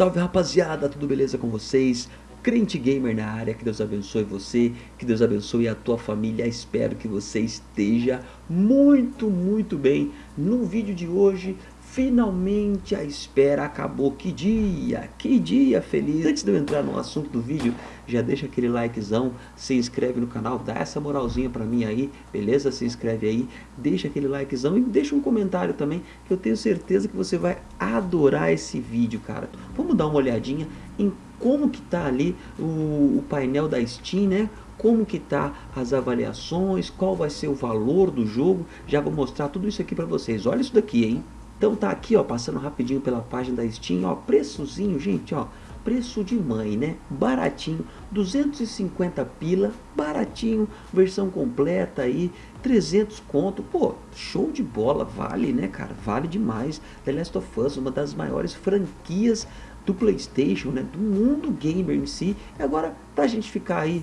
Salve rapaziada, tudo beleza com vocês? Crente Gamer na área, que Deus abençoe você, que Deus abençoe a tua família, espero que você esteja muito, muito bem. No vídeo de hoje, finalmente a espera acabou, que dia, que dia feliz. Antes de eu entrar no assunto do vídeo, já deixa aquele likezão, se inscreve no canal, dá essa moralzinha pra mim aí, beleza? Se inscreve aí, deixa aquele likezão e deixa um comentário também, que eu tenho certeza que você vai adorar esse vídeo, cara. Vamos dar uma olhadinha em como que tá ali o, o painel da Steam, né? como que tá as avaliações, qual vai ser o valor do jogo, já vou mostrar tudo isso aqui para vocês. Olha isso daqui, hein? Então tá aqui, ó, passando rapidinho pela página da Steam, ó, preçozinho, gente, ó, preço de mãe, né? Baratinho, 250 pila, baratinho, versão completa aí, 300 conto, pô, show de bola, vale, né, cara? Vale demais. The Last of Us, uma das maiores franquias do Playstation, né, do mundo gamer em si. E agora, pra gente ficar aí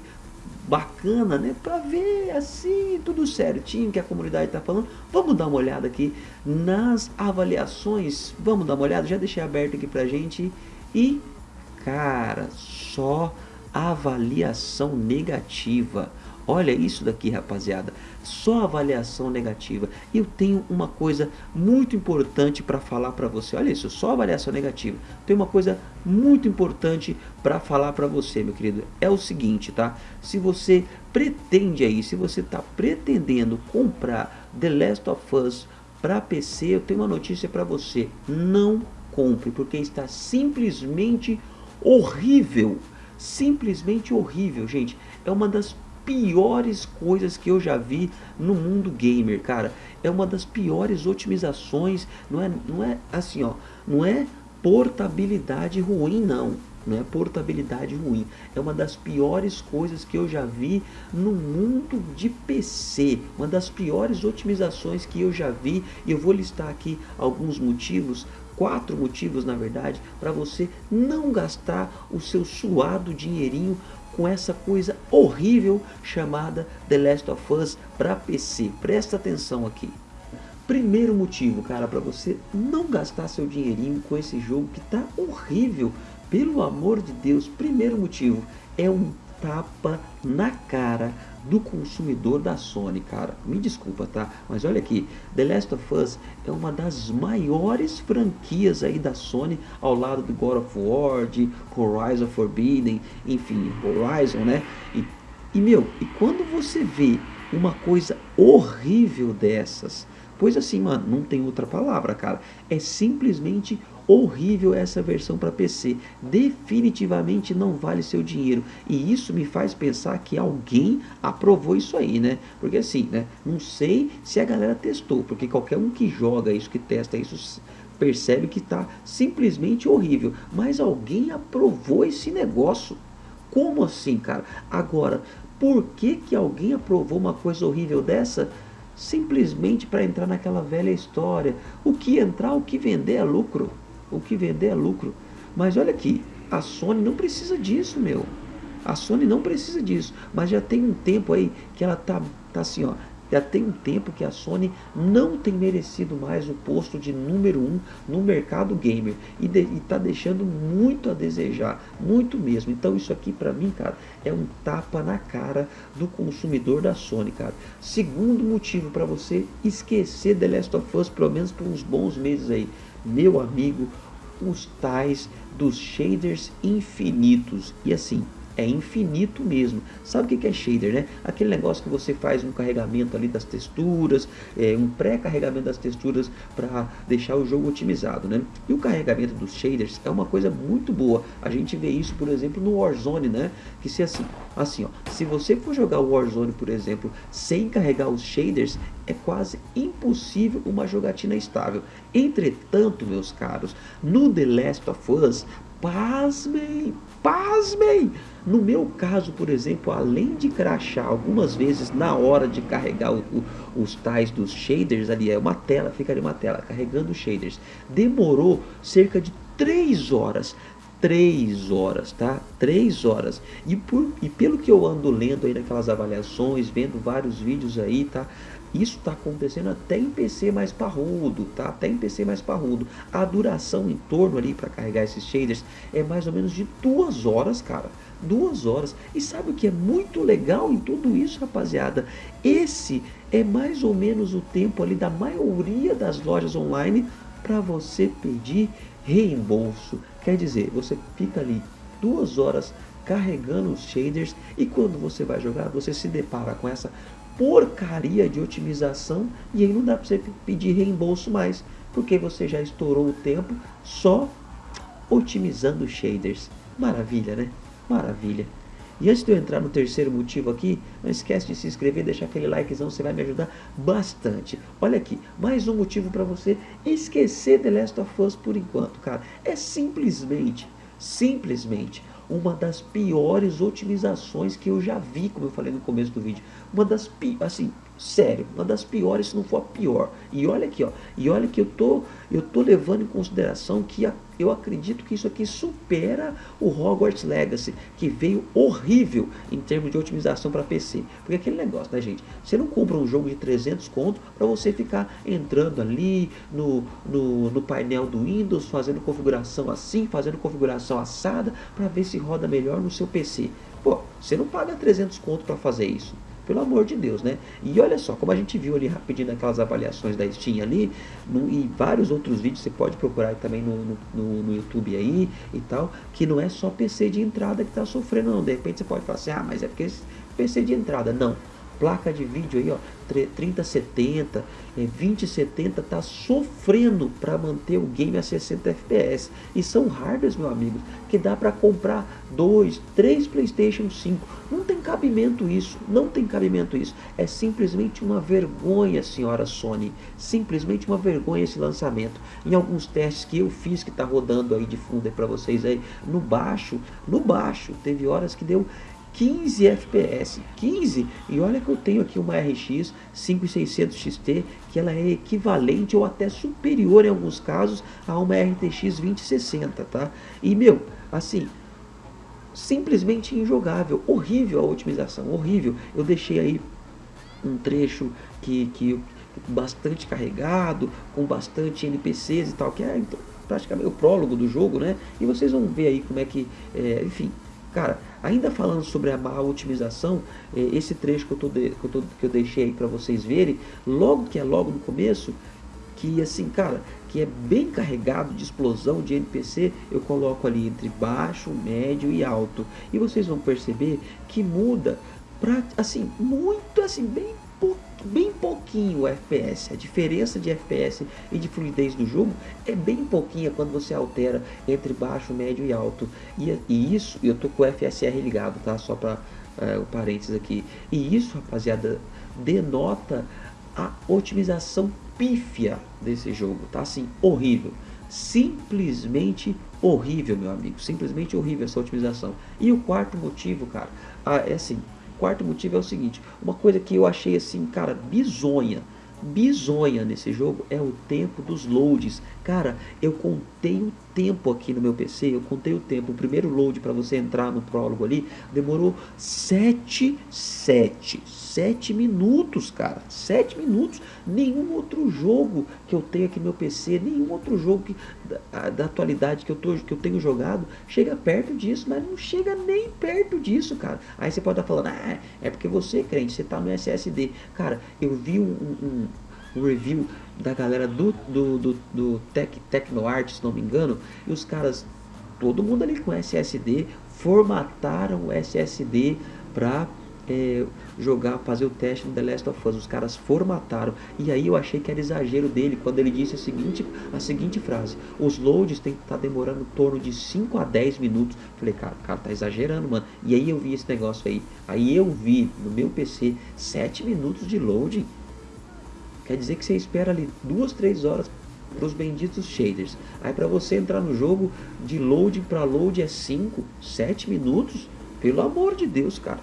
bacana, né, pra ver assim, tudo certinho que a comunidade tá falando, vamos dar uma olhada aqui nas avaliações, vamos dar uma olhada, já deixei aberto aqui pra gente. E, cara, só avaliação negativa. Olha isso daqui, rapaziada. Só avaliação negativa. E eu tenho uma coisa muito importante para falar para você. Olha isso, só avaliação negativa. Tem uma coisa muito importante para falar para você, meu querido. É o seguinte, tá? Se você pretende aí, se você está pretendendo comprar The Last of Us para PC, eu tenho uma notícia para você. Não compre, porque está simplesmente horrível. Simplesmente horrível, gente. É uma das piores coisas que eu já vi no mundo gamer, cara. É uma das piores otimizações, não é, não é assim, ó, não é portabilidade ruim, não. Não é portabilidade ruim. É uma das piores coisas que eu já vi no mundo de PC. Uma das piores otimizações que eu já vi. E eu vou listar aqui alguns motivos quatro motivos na verdade para você não gastar o seu suado dinheirinho com essa coisa horrível chamada The Last of Us para PC. Presta atenção aqui. Primeiro motivo, cara, para você não gastar seu dinheirinho com esse jogo que tá horrível. Pelo amor de Deus, primeiro motivo é um tapa na cara do consumidor da Sony, cara. Me desculpa, tá? Mas olha aqui, The Last of Us é uma das maiores franquias aí da Sony, ao lado do God of War, de Horizon Forbidden, enfim, Horizon, né? E, e meu, e quando você vê uma coisa horrível dessas, pois assim, mano, não tem outra palavra, cara, é simplesmente horrível essa versão para PC. Definitivamente não vale seu dinheiro. E isso me faz pensar que alguém aprovou isso aí, né? Porque assim, né? Não sei se a galera testou, porque qualquer um que joga isso, que testa isso, percebe que está simplesmente horrível. Mas alguém aprovou esse negócio. Como assim, cara? Agora, por que que alguém aprovou uma coisa horrível dessa? Simplesmente para entrar naquela velha história. O que entrar, o que vender é lucro o que vender é lucro. Mas olha aqui, a Sony não precisa disso, meu. A Sony não precisa disso, mas já tem um tempo aí que ela tá, tá assim, ó. Já tem um tempo que a Sony não tem merecido mais o posto de número um no mercado gamer e, de, e tá deixando muito a desejar, muito mesmo. Então isso aqui para mim, cara, é um tapa na cara do consumidor da Sony, cara. Segundo motivo para você esquecer The Last of Us pelo menos por uns bons meses aí meu amigo, os tais dos shaders infinitos. E assim, é infinito mesmo. Sabe o que é shader, né? Aquele negócio que você faz um carregamento ali das texturas, é, um pré-carregamento das texturas para deixar o jogo otimizado, né? E o carregamento dos shaders é uma coisa muito boa. A gente vê isso, por exemplo, no Warzone, né? Que se assim, assim, ó, se você for jogar o Warzone, por exemplo, sem carregar os shaders, é quase impossível uma jogatina estável. Entretanto, meus caros, no The Last of Us, pasmem, pasmem, no meu caso, por exemplo, além de crachar algumas vezes na hora de carregar o, o, os tais dos shaders, ali é uma tela, fica ali uma tela carregando os shaders, demorou cerca de 3 horas. 3 horas, tá? 3 horas. E, por, e pelo que eu ando lendo aí naquelas avaliações, vendo vários vídeos aí, tá? Isso está acontecendo até em PC mais parrudo, tá? Até em PC mais parrudo. A duração em torno ali para carregar esses shaders é mais ou menos de duas horas, cara. Duas horas. E sabe o que é muito legal em tudo isso, rapaziada? Esse é mais ou menos o tempo ali da maioria das lojas online para você pedir reembolso. Quer dizer, você fica ali duas horas carregando os shaders e quando você vai jogar você se depara com essa porcaria de otimização e aí não dá para você pedir reembolso mais, porque você já estourou o tempo só otimizando shaders. Maravilha, né? Maravilha. E antes de eu entrar no terceiro motivo aqui, não esquece de se inscrever, deixar aquele likezão, você vai me ajudar bastante. Olha aqui, mais um motivo para você esquecer The Last of Us por enquanto, cara. É simplesmente, simplesmente uma das piores otimizações que eu já vi, como eu falei no começo do vídeo. Uma das, assim, sério, uma das piores, se não for a pior. E olha aqui, ó, e olha que eu tô, eu tô levando em consideração que a, eu acredito que isso aqui supera o Hogwarts Legacy, que veio horrível em termos de otimização para PC. Porque aquele negócio, né, gente? Você não compra um jogo de 300 conto para você ficar entrando ali no, no, no painel do Windows, fazendo configuração assim, fazendo configuração assada, para ver se roda melhor no seu PC. Pô, você não paga 300 conto para fazer isso. Pelo amor de Deus, né? E olha só, como a gente viu ali rapidinho naquelas avaliações da Steam ali, no, e vários outros vídeos, você pode procurar também no, no, no, YouTube aí e tal, que não é só PC de entrada que está sofrendo não. De repente você pode falar assim, ah, mas é porque PC de entrada. Não placa de vídeo aí, ó, 3070, é, 2070 tá sofrendo para manter o game a 60 FPS. E são hardwares, meu amigo, que dá para comprar dois, três PlayStation 5. Não tem cabimento isso, não tem cabimento isso. É simplesmente uma vergonha, senhora Sony. Simplesmente uma vergonha esse lançamento. Em alguns testes que eu fiz que tá rodando aí de fundo aí para vocês aí no baixo, no baixo, teve horas que deu 15 FPS, 15, e olha que eu tenho aqui uma RX 5600 XT, que ela é equivalente ou até superior em alguns casos a uma RTX 2060, tá? E meu, assim, simplesmente injogável, horrível a otimização, horrível. Eu deixei aí um trecho que, que bastante carregado, com bastante NPCs e tal, que é então, praticamente o prólogo do jogo, né? E vocês vão ver aí como é que, é, enfim, Cara, ainda falando sobre a má otimização, é, esse trecho que eu, tô de, que, eu tô, que eu deixei aí para vocês verem, logo que é logo no começo, que assim, cara, que é bem carregado de explosão de NPC, eu coloco ali entre baixo, médio e alto. E vocês vão perceber que muda pra, assim, muito assim, bem bem pouquinho o FPS. A diferença de FPS e de fluidez do jogo é bem pouquinha quando você altera entre baixo, médio e alto. E, e isso, eu tô com o FSR ligado, tá? Só para é, o parênteses aqui. E isso, rapaziada, denota a otimização pífia desse jogo, tá? Assim, horrível. Simplesmente horrível, meu amigo. Simplesmente horrível essa otimização. E o quarto motivo, cara, ah, é assim, quarto motivo é o seguinte, uma coisa que eu achei assim, cara, bizonha, bizonha nesse jogo é o tempo dos loads. Cara, eu contei o tempo aqui no meu PC, eu contei o tempo. O primeiro load para você entrar no prólogo ali demorou 7, 7, 7 minutos, cara. 7 minutos. Nenhum outro jogo que eu tenho aqui no meu PC, nenhum outro jogo que, da, da atualidade que eu, tô, que eu tenho jogado chega perto disso, mas não chega nem perto disso, cara. Aí você pode estar falando, ah, é porque você, crente, você tá no SSD. Cara, eu vi um, um um review da galera do, do, do, do Tec, TecnoArt, se não me engano, e os caras, todo mundo ali com SSD, formataram o SSD para é, jogar, fazer o teste no The Last of Us. Os caras formataram. E aí eu achei que era exagero dele quando ele disse a seguinte, a seguinte frase: Os loads tem que estar tá demorando em torno de 5 a 10 minutos. Falei, cara, o cara tá exagerando, mano. E aí eu vi esse negócio aí. Aí eu vi no meu PC 7 minutos de loading. Quer dizer que você espera ali duas, três horas para os benditos shaders. Aí para você entrar no jogo de load para load é 5, 7 minutos. Pelo amor de Deus, cara.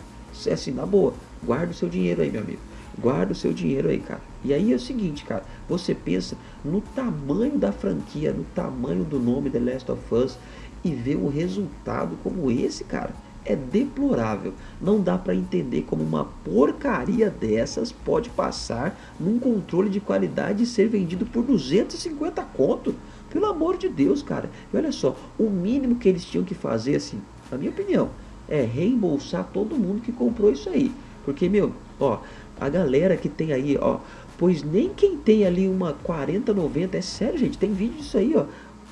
É assim, na boa. Guarda o seu dinheiro aí, meu amigo. Guarda o seu dinheiro aí, cara. E aí é o seguinte, cara. Você pensa no tamanho da franquia, no tamanho do nome The Last of Us e vê um resultado como esse, cara. é deplorável. Não dá para entender como uma porcaria dessas pode passar num controle de qualidade e ser vendido por 250 conto. Pelo amor de Deus, cara. E olha só, o mínimo que eles tinham que fazer, assim, na minha opinião, é reembolsar todo mundo que comprou isso aí. Porque, meu, ó, a galera que tem aí, ó, pois nem quem tem ali uma 4090, é sério, gente, tem vídeo disso aí, ó,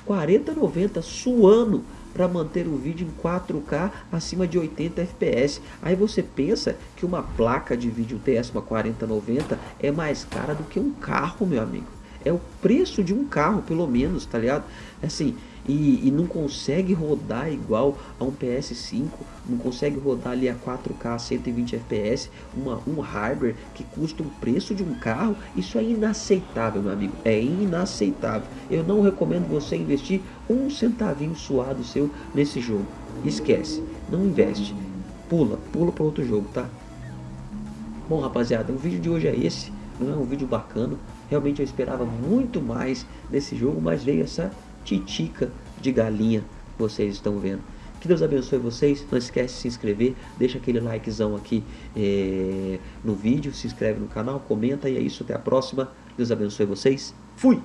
4090 suando para manter o vídeo em 4K acima de 80 FPS. Aí você pensa que uma placa de vídeo dessa, uma 4090, é mais cara do que um carro, meu amigo. É o preço de um carro, pelo menos, tá ligado? Assim, e, e, não consegue rodar igual a um PS5, não consegue rodar ali a 4K 120 FPS, uma, um hardware que custa o preço de um carro, isso é inaceitável, meu amigo, é inaceitável. Eu não recomendo você investir um centavinho suado seu nesse jogo, esquece, não investe, pula, pula para outro jogo, tá? Bom, rapaziada, o vídeo de hoje é esse, não é um vídeo bacana, realmente eu esperava muito mais desse jogo, mas veio essa titica de galinha vocês estão vendo. Que Deus abençoe vocês. Não esquece de se inscrever. Deixa aquele likezão aqui é, no vídeo. Se inscreve no canal, comenta. E é isso. Até a próxima. Deus abençoe vocês. Fui!